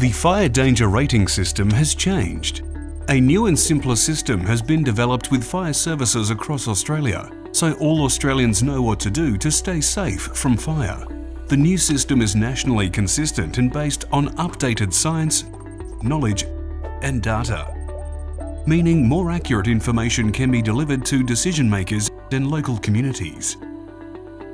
The fire danger rating system has changed. A new and simpler system has been developed with fire services across Australia, so all Australians know what to do to stay safe from fire. The new system is nationally consistent and based on updated science, knowledge and data, meaning more accurate information can be delivered to decision makers and local communities.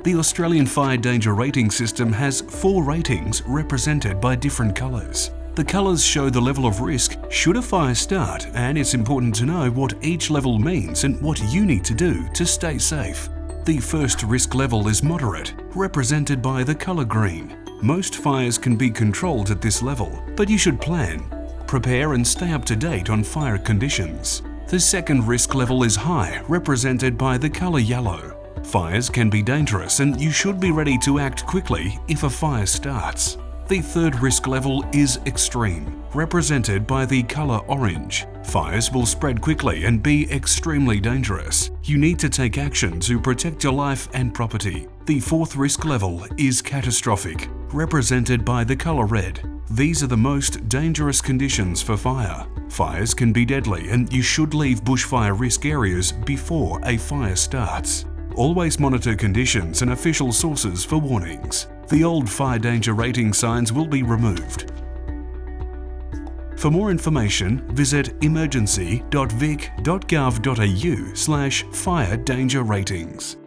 The Australian Fire Danger Rating System has four ratings represented by different colours. The colours show the level of risk should a fire start and it's important to know what each level means and what you need to do to stay safe. The first risk level is moderate, represented by the colour green. Most fires can be controlled at this level, but you should plan, prepare and stay up to date on fire conditions. The second risk level is high, represented by the colour yellow. Fires can be dangerous and you should be ready to act quickly if a fire starts. The third risk level is extreme, represented by the colour orange. Fires will spread quickly and be extremely dangerous. You need to take action to protect your life and property. The fourth risk level is catastrophic, represented by the colour red. These are the most dangerous conditions for fire. Fires can be deadly and you should leave bushfire risk areas before a fire starts. Always monitor conditions and official sources for warnings. The old fire danger rating signs will be removed. For more information, visit emergency.vic.gov.au slash fire danger ratings.